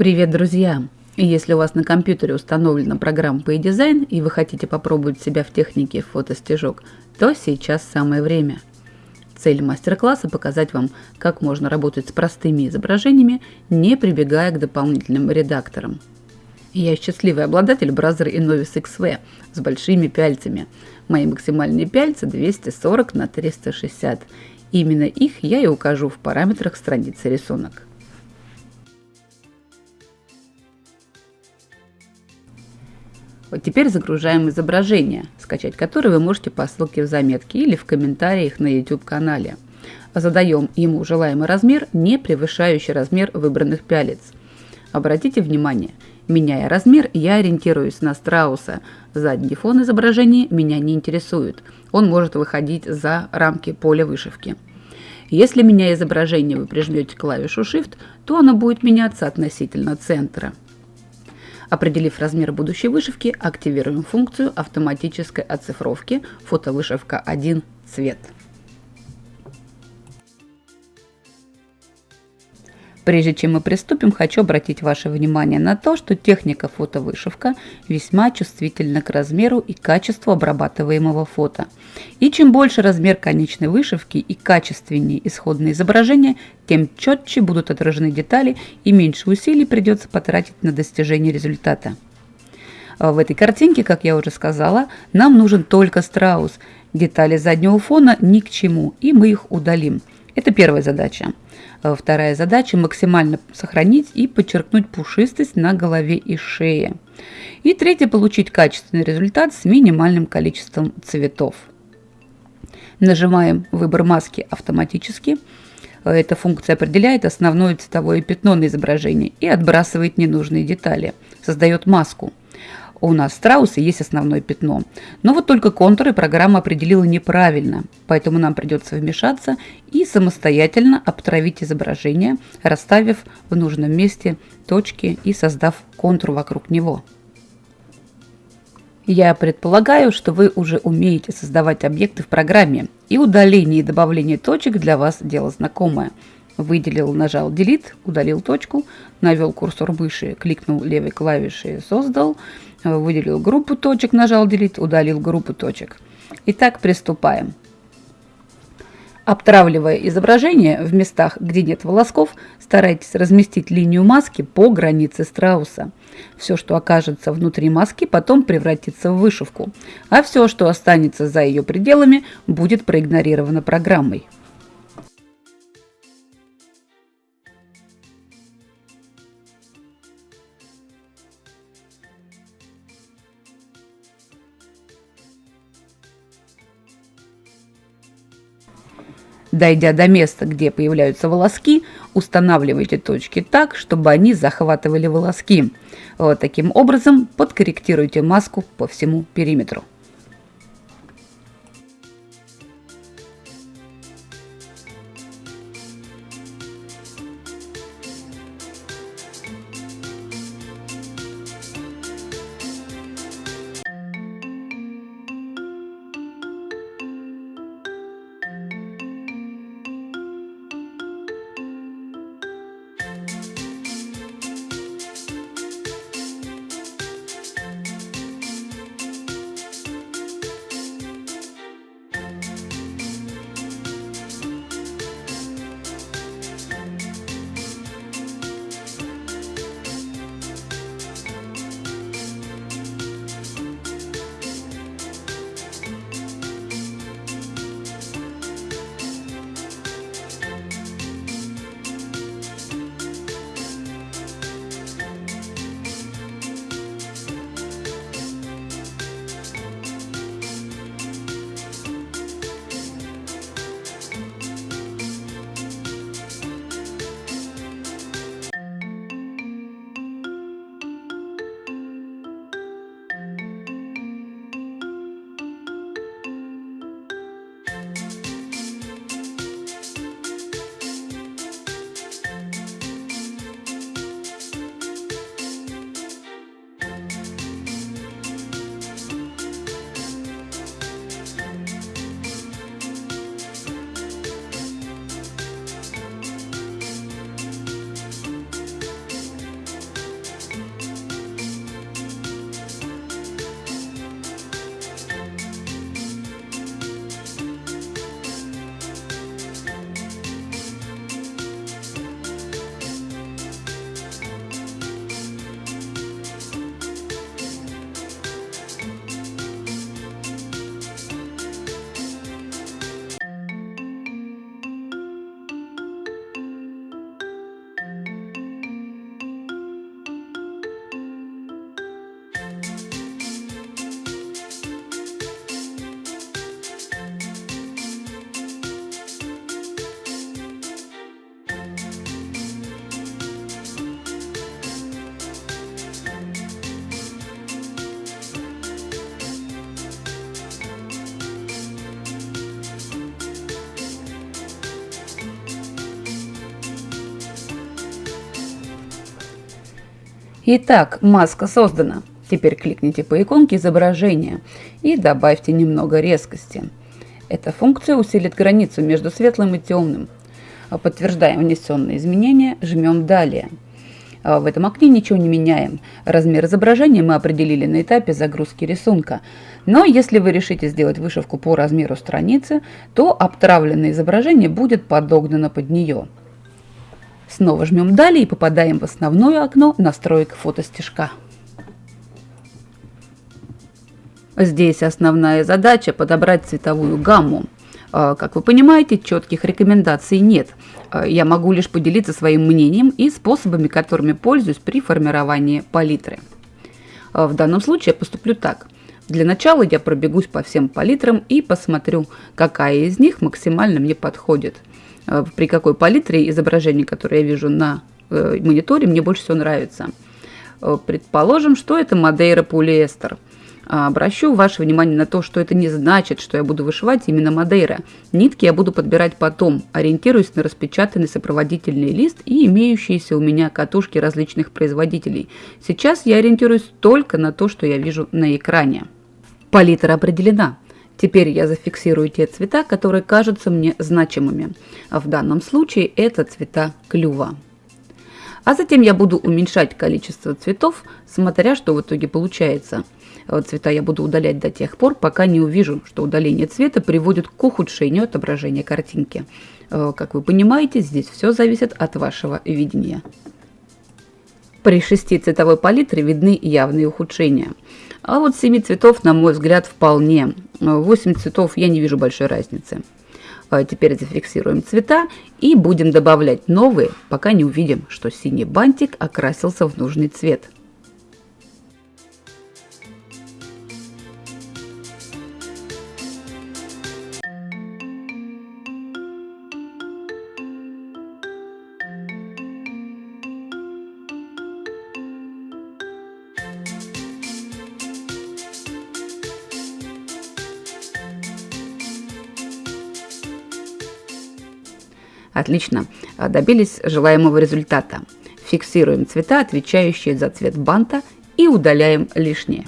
Привет, друзья! Если у вас на компьютере установлена программа PayDesign и вы хотите попробовать себя в технике фотостежок, то сейчас самое время. Цель мастер-класса – показать вам, как можно работать с простыми изображениями, не прибегая к дополнительным редакторам. Я счастливый обладатель браузера Innovis XV с большими пяльцами. Мои максимальные пяльцы 240 на 360. Именно их я и укажу в параметрах страницы рисунок. Вот теперь загружаем изображение, скачать которое вы можете по ссылке в заметке или в комментариях на YouTube-канале. Задаем ему желаемый размер, не превышающий размер выбранных пялец. Обратите внимание, меняя размер, я ориентируюсь на страуса. Задний фон изображения меня не интересует. Он может выходить за рамки поля вышивки. Если меняя изображение вы прижмете клавишу Shift, то оно будет меняться относительно центра. Определив размер будущей вышивки, активируем функцию автоматической оцифровки «Фотовышивка 1. Цвет». Прежде чем мы приступим, хочу обратить ваше внимание на то, что техника фотовышивка весьма чувствительна к размеру и качеству обрабатываемого фото. И чем больше размер конечной вышивки и качественнее исходное изображение, тем четче будут отражены детали и меньше усилий придется потратить на достижение результата. В этой картинке, как я уже сказала, нам нужен только страус. Детали заднего фона ни к чему, и мы их удалим. Это первая задача. Э, вторая задача – максимально сохранить и подчеркнуть пушистость на голове и шее. И третья – получить качественный результат с минимальным количеством цветов. Нажимаем «Выбор маски» автоматически. Э, эта функция определяет основное цветовое пятно на изображении и отбрасывает ненужные детали. Создает маску у нас страусы есть основное пятно. Но вот только контуры программа определила неправильно, поэтому нам придется вмешаться и самостоятельно обтравить изображение, расставив в нужном месте точки и создав контур вокруг него. Я предполагаю, что вы уже умеете создавать объекты в программе, и удаление и добавление точек для вас дело знакомое. Выделил, нажал Delete, удалил точку, навел курсор мыши, кликнул левой клавишей «Создал», выделил группу точек, нажал Delete, удалил группу точек. Итак, приступаем. Обтравливая изображение в местах, где нет волосков, старайтесь разместить линию маски по границе страуса. Все, что окажется внутри маски, потом превратится в вышивку, а все, что останется за ее пределами, будет проигнорировано программой. Дойдя до места, где появляются волоски, устанавливайте точки так, чтобы они захватывали волоски. Вот таким образом подкорректируйте маску по всему периметру. Итак, маска создана. Теперь кликните по иконке изображения и добавьте немного резкости. Эта функция усилит границу между светлым и темным. Подтверждаем внесенные изменения, жмем «Далее». А в этом окне ничего не меняем. Размер изображения мы определили на этапе загрузки рисунка. Но если вы решите сделать вышивку по размеру страницы, то обтравленное изображение будет подогнано под нее. Снова жмем «Далее» и попадаем в основное окно настроек фотостежка. Здесь основная задача подобрать цветовую гамму. А, как вы понимаете, четких рекомендаций нет. А, я могу лишь поделиться своим мнением и способами, которыми пользуюсь при формировании палитры. А, в данном случае я поступлю так. Для начала я пробегусь по всем палитрам и посмотрю, какая из них максимально мне подходит. При какой палитре изображение, которое я вижу на э, мониторе, мне больше всего нравится. Предположим, что это Мадейра полиэстер – а, обращу ваше внимание на то, что это не значит, что я буду вышивать именно Мадейра. Нитки я буду подбирать потом, ориентируясь на распечатанный сопроводительный лист и имеющиеся у меня катушки различных производителей. Сейчас я ориентируюсь только на то, что я вижу на экране. Палитра определена. Теперь я зафиксирую те цвета, которые кажутся мне значимыми. А в данном случае это цвета клюва. А затем я буду уменьшать количество цветов, смотря что в итоге получается – цвета я буду удалять до тех пор, пока не увижу, что удаление цвета приводит к ухудшению отображения картинки. Э, как вы понимаете, здесь все зависит от вашего видения. При шести цветовой палитре видны явные ухудшения. А вот 7 цветов, на мой взгляд, вполне. 8 цветов я не вижу большой разницы. А теперь зафиксируем цвета и будем добавлять новые, пока не увидим, что синий бантик окрасился в нужный цвет. Отлично, а, добились желаемого результата. Фиксируем цвета, отвечающие за цвет банта и удаляем лишнее.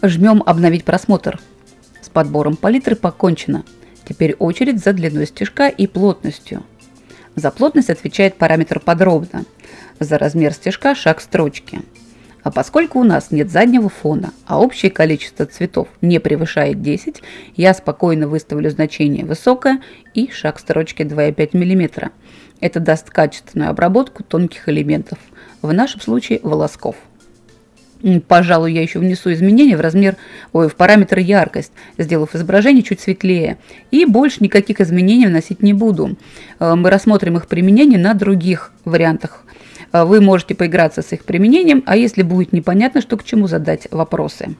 Жмем «Обновить просмотр». С подбором палитры покончено. Теперь очередь за длиной стежка и плотностью. За плотность отвечает параметр подробно, за размер стежка шаг строчки. А поскольку у нас нет заднего фона, а общее количество цветов не превышает 10, я спокойно выставлю значение высокое и шаг строчки 2,5 мм. Это даст качественную обработку тонких элементов, в нашем случае волосков. Пожалуй, я еще внесу изменения в размер, ой, в параметр яркость, сделав изображение чуть светлее. И больше никаких изменений вносить не буду. Э, мы рассмотрим их применение на других вариантах. Э, вы можете поиграться с их применением, а если будет непонятно, что к чему, задать вопросы.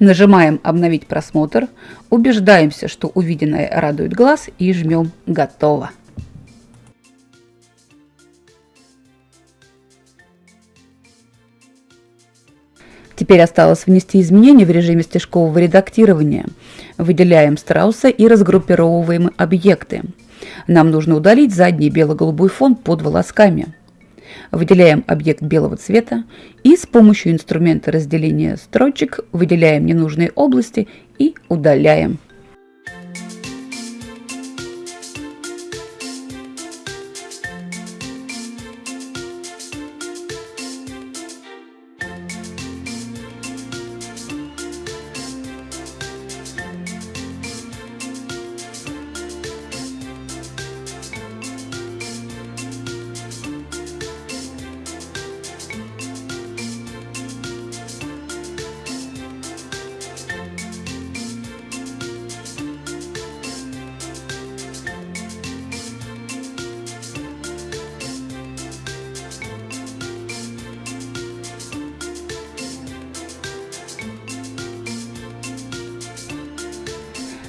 Нажимаем «Обновить просмотр», убеждаемся, что увиденное радует глаз и жмем «Готово». Теперь осталось внести изменения в режиме стежкового редактирования. Выделяем страуса и разгруппировываем объекты. Нам нужно удалить задний бело-голубой фон под волосками. Выделяем объект белого цвета и с помощью инструмента разделения строчек выделяем ненужные области и удаляем.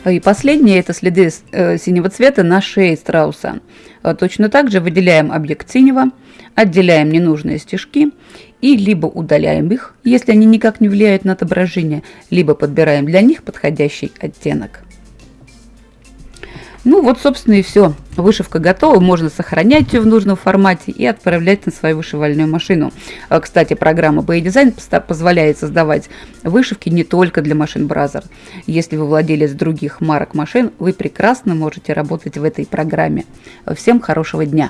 И последнее – это следы э, синего цвета на шее страуса. Точно так же выделяем объект синего, отделяем ненужные стежки и либо удаляем их, если они никак не влияют на отображение, либо подбираем для них подходящий оттенок. Ну вот, собственно, и все. Вышивка готова, можно сохранять ее в нужном формате и отправлять на свою вышивальную машину. А, кстати, программа Design позволяет создавать вышивки не только для машин Brother. Если вы владелец других марок машин, вы прекрасно можете работать в этой программе. Всем хорошего дня!